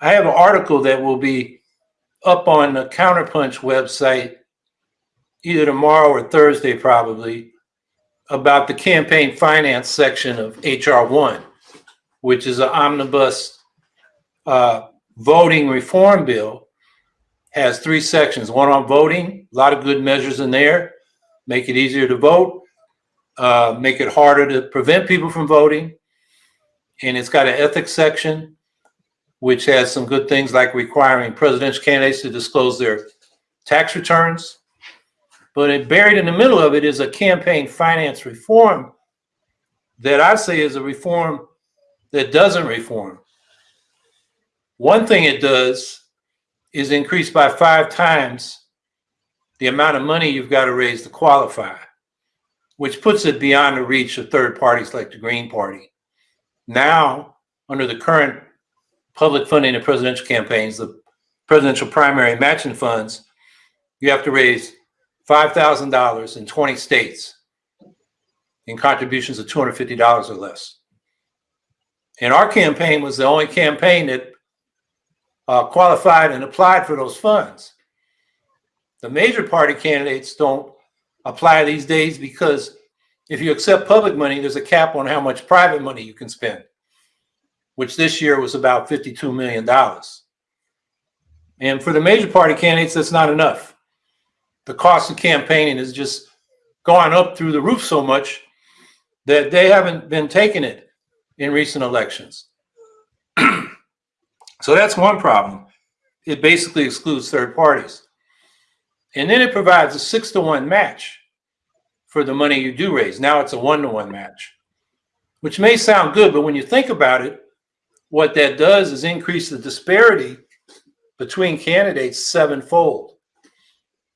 I have an article that will be up on the Counterpunch website either tomorrow or Thursday, probably, about the campaign finance section of HR one, which is an omnibus uh, voting reform bill. Has three sections, one on voting, a lot of good measures in there, make it easier to vote, uh, make it harder to prevent people from voting. And it's got an ethics section, which has some good things like requiring presidential candidates to disclose their tax returns. But buried in the middle of it is a campaign finance reform that I say is a reform that doesn't reform. One thing it does is increase by five times the amount of money you've got to raise to qualify, which puts it beyond the reach of third parties like the Green Party. Now, under the current public funding of presidential campaigns, the presidential primary matching funds, you have to raise $5,000 in 20 states in contributions of $250 or less. And our campaign was the only campaign that uh, qualified and applied for those funds. The major party candidates don't apply these days because if you accept public money, there's a cap on how much private money you can spend, which this year was about $52 million. And for the major party candidates, that's not enough the cost of campaigning has just gone up through the roof so much that they haven't been taking it in recent elections. so that's one problem. It basically excludes third parties. And then it provides a six to one match for the money you do raise. Now it's a one to one match, which may sound good, but when you think about it, what that does is increase the disparity between candidates sevenfold.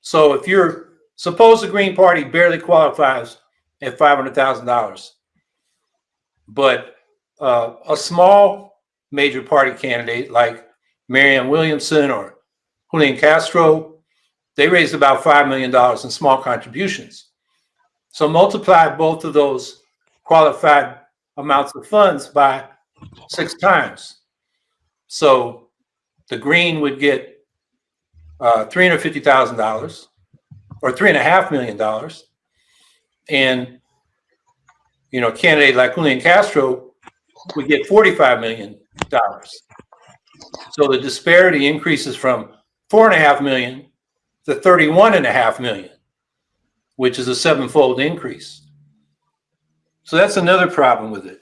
So if you're, suppose the Green Party barely qualifies at $500,000, but uh, a small major party candidate like Marianne Williamson or Julian Castro, they raised about $5 million in small contributions. So multiply both of those qualified amounts of funds by six times. So the green would get uh, $350,000 or three and a half million dollars. And, you know, candidate like Julian Castro would get $45 million. So the disparity increases from four and a half million to 31 and a half million, which is a sevenfold increase. So that's another problem with it.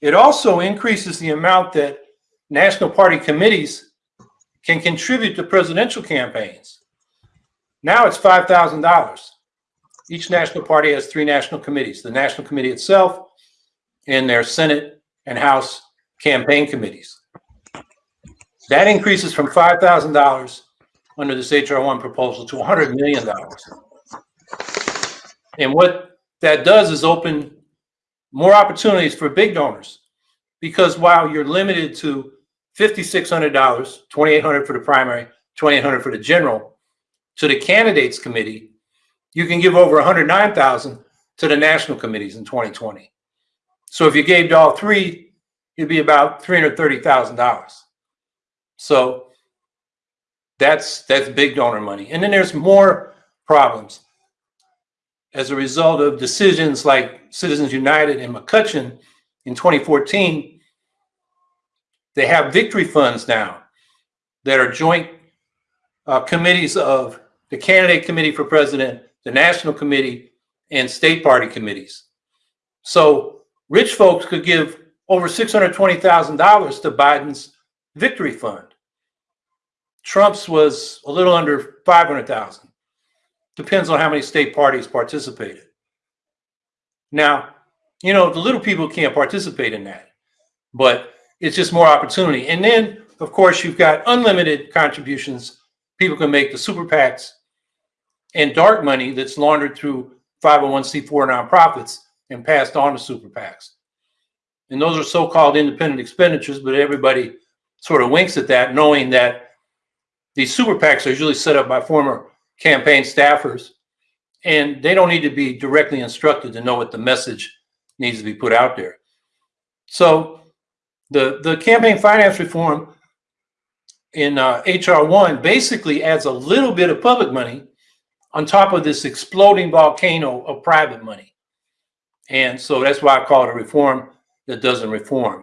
It also increases the amount that national party committees can contribute to presidential campaigns. Now it's $5,000. Each national party has three national committees, the national committee itself and their Senate and House campaign committees. That increases from $5,000 under this HR1 proposal to $100 million. And what that does is open more opportunities for big donors because while you're limited to $5,600, $2,800 for the primary, $2,800 for the general, to the candidates committee, you can give over 109,000 to the national committees in 2020. So if you gave to all three, it'd be about $330,000. So that's that's big donor money. And then there's more problems. As a result of decisions like Citizens United and McCutcheon in 2014, they have victory funds now that are joint uh, committees of the candidate committee for president, the national committee, and state party committees. So rich folks could give over $620,000 to Biden's victory fund. Trump's was a little under 500,000. Depends on how many state parties participated. Now, you know, the little people can't participate in that, but it's just more opportunity. And then, of course, you've got unlimited contributions people can make the super PACs and dark money that's laundered through 501c4 nonprofits and passed on to super PACs. And those are so-called independent expenditures, but everybody sort of winks at that, knowing that these super PACs are usually set up by former campaign staffers, and they don't need to be directly instructed to know what the message needs to be put out there. So the, the campaign finance reform in uh, HR one basically adds a little bit of public money on top of this exploding volcano of private money. And so that's why I call it a reform that doesn't reform.